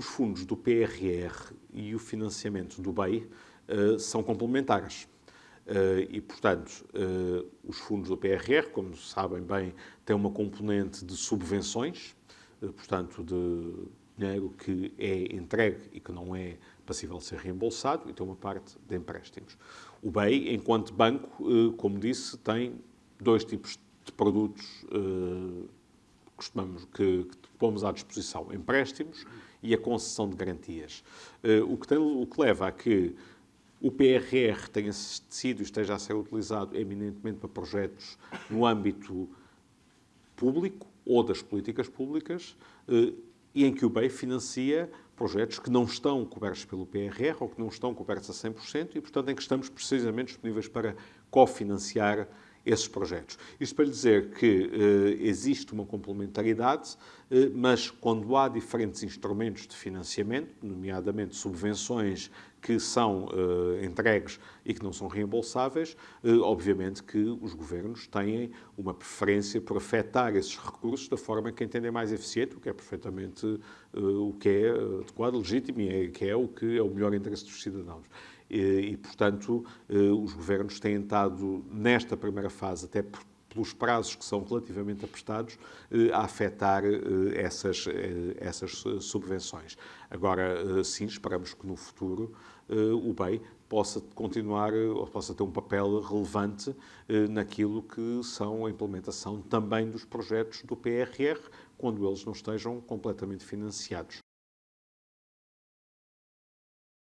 os fundos do PRR e o financiamento do BEI uh, são complementares. Uh, e, portanto, uh, os fundos do PRR, como sabem bem, têm uma componente de subvenções, portanto, de dinheiro que é entregue e que não é passível de ser reembolsado, e tem uma parte de empréstimos. O BEI, enquanto banco, como disse, tem dois tipos de produtos costumamos, que, que pomos à disposição, empréstimos e a concessão de garantias. O que, tem, o que leva a que o PRR tenha sido e esteja a ser utilizado eminentemente para projetos no âmbito público ou das políticas públicas eh, e em que o BEI financia projetos que não estão cobertos pelo PRR ou que não estão cobertos a 100% e, portanto, em que estamos precisamente disponíveis para cofinanciar esses projetos. Isto para lhe dizer que eh, existe uma complementaridade, eh, mas quando há diferentes instrumentos de financiamento, nomeadamente subvenções que são eh, entregues e que não são reembolsáveis, eh, obviamente que os governos têm uma preferência por afetar esses recursos da forma que entendem mais eficiente, o que é perfeitamente eh, o que é adequado, legítimo e é, que é o que é o melhor interesse dos cidadãos. E, portanto, eh, os governos têm estado, nesta primeira fase, até pelos prazos que são relativamente apertados, eh, a afetar eh, essas, essas subvenções. Agora, sim, esperamos que no futuro o BEI possa continuar, ou possa ter um papel relevante naquilo que são a implementação também dos projetos do PRR, quando eles não estejam completamente financiados.